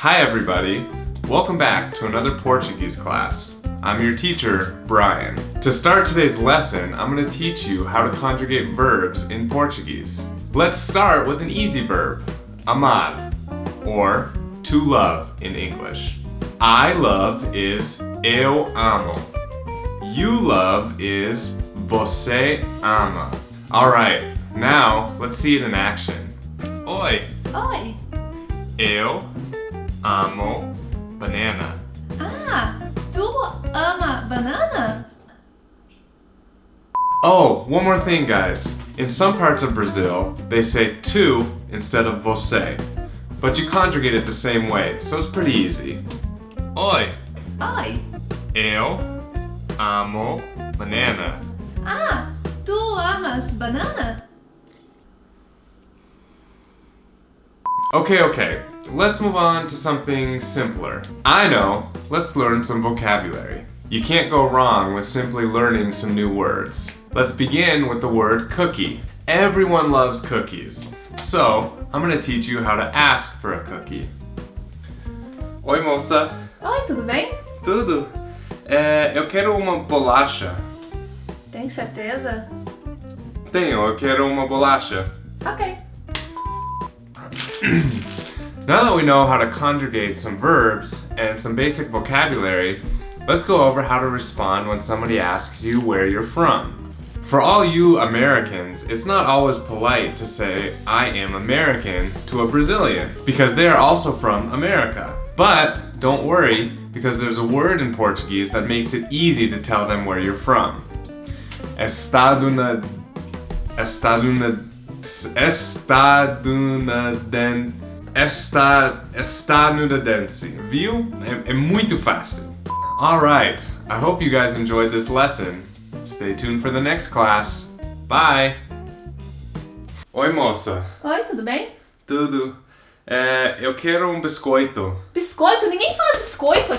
Hi everybody! Welcome back to another Portuguese class. I'm your teacher, Brian. To start today's lesson, I'm going to teach you how to conjugate verbs in Portuguese. Let's start with an easy verb, amar, or to love in English. I love is eu amo. You love is você ama. Alright, now let's see it in action. Oi, Oi! eu amo banana. Ah, tu ama banana? Oh, one more thing guys. In some parts of Brazil, they say tu instead of você. But you conjugate it the same way, so it's pretty easy. Oi, Oi! eu amo banana. Ah, tu amas banana? Okay, okay, let's move on to something simpler. I know, let's learn some vocabulary. You can't go wrong with simply learning some new words. Let's begin with the word cookie. Everyone loves cookies. So, I'm gonna teach you how to ask for a cookie. Oi, moça. Oi, tudo bem? Tudo? É, eu quero uma bolacha. Tem certeza? Tenho, eu quero uma bolacha. Ok. Now that we know how to conjugate some verbs and some basic vocabulary, let's go over how to respond when somebody asks you where you're from. For all you Americans, it's not always polite to say, I am American to a Brazilian, because they are also from America. But don't worry, because there's a word in Portuguese that makes it easy to tell them where you're from. Estado na... Estado na... Estadunidense. Esta, estadunidense. Viu? É, é muito fácil. Alright, I hope you guys enjoyed this lesson. Stay tuned for the next class. Bye! Oi, moça. Oi, tudo bem? Tudo? É, eu quero um biscoito. Biscoito? Ninguém fala biscoito